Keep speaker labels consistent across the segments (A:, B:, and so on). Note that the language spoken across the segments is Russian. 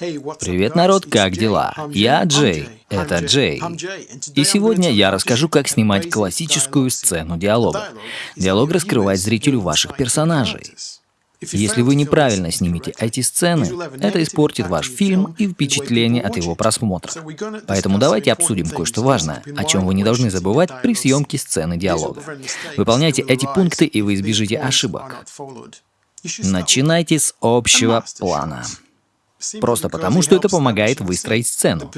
A: Привет, народ, как дела? Я Джей, это Джей. И сегодня я расскажу, как снимать классическую сцену диалога. Диалог раскрывает зрителю ваших персонажей. Если вы неправильно снимете эти сцены, это испортит ваш фильм и впечатление от его просмотра. Поэтому давайте обсудим кое-что важное, о чем вы не должны забывать при съемке сцены диалога. Выполняйте эти пункты, и вы избежите ошибок. Начинайте с общего плана. Просто потому, что это помогает выстроить сцену,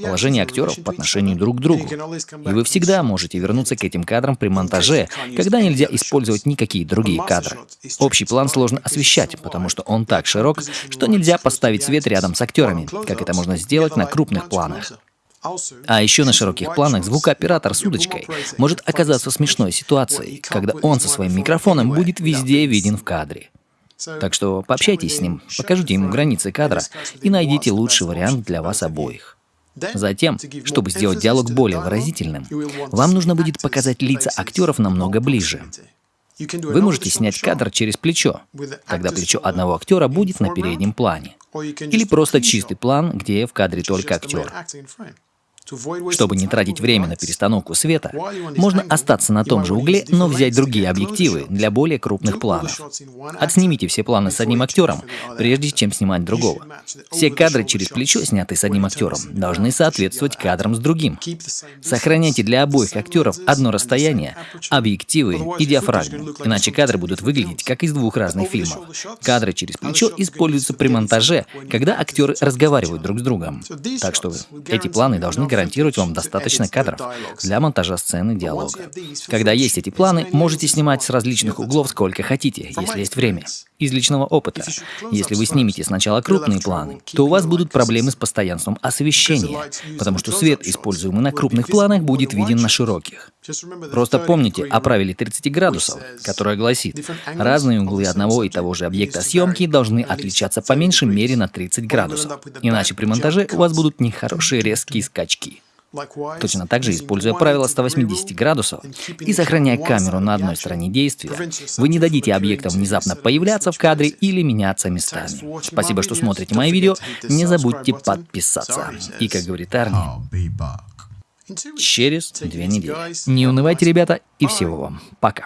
A: положение актеров по отношению друг к другу. И вы всегда можете вернуться к этим кадрам при монтаже, когда нельзя использовать никакие другие кадры. Общий план сложно освещать, потому что он так широк, что нельзя поставить свет рядом с актерами, как это можно сделать на крупных планах. А еще на широких планах звукооператор с удочкой может оказаться смешной ситуацией, когда он со своим микрофоном будет везде виден в кадре. Так что пообщайтесь с ним, покажите ему границы кадра и найдите лучший вариант для вас обоих. Затем, чтобы сделать диалог более выразительным, вам нужно будет показать лица актеров намного ближе. Вы можете снять кадр через плечо, когда плечо одного актера будет на переднем плане. Или просто чистый план, где в кадре только актер. Чтобы не тратить время на перестановку света, можно остаться на том же угле, но взять другие объективы для более крупных планов. Отснимите все планы с одним актером, прежде чем снимать другого. Все кадры через плечо, снятые с одним актером, должны соответствовать кадрам с другим. Сохраняйте для обоих актеров одно расстояние, объективы и диафрагму, иначе кадры будут выглядеть как из двух разных фильмов. Кадры через плечо используются при монтаже, когда актеры разговаривают друг с другом. Так что эти планы должны гарантировать вам достаточно кадров для монтажа сцены диалога. Когда есть эти планы, можете снимать с различных углов сколько хотите, если есть время. Из личного опыта. Если вы снимете сначала крупные планы, то у вас будут проблемы с постоянством освещения, потому что свет, используемый на крупных планах, будет виден на широких. Просто помните о правиле 30 градусов, которое гласит, разные углы одного и того же объекта съемки должны отличаться по меньшей мере на 30 градусов, иначе при монтаже у вас будут нехорошие резкие скачки. Точно так же, используя правило 180 градусов и сохраняя камеру на одной стороне действия, вы не дадите объектам внезапно появляться в кадре или меняться местами. Спасибо, что смотрите мои видео. Не забудьте подписаться. И, как говорит Арни, через две недели. Не унывайте, ребята, и всего вам. Пока.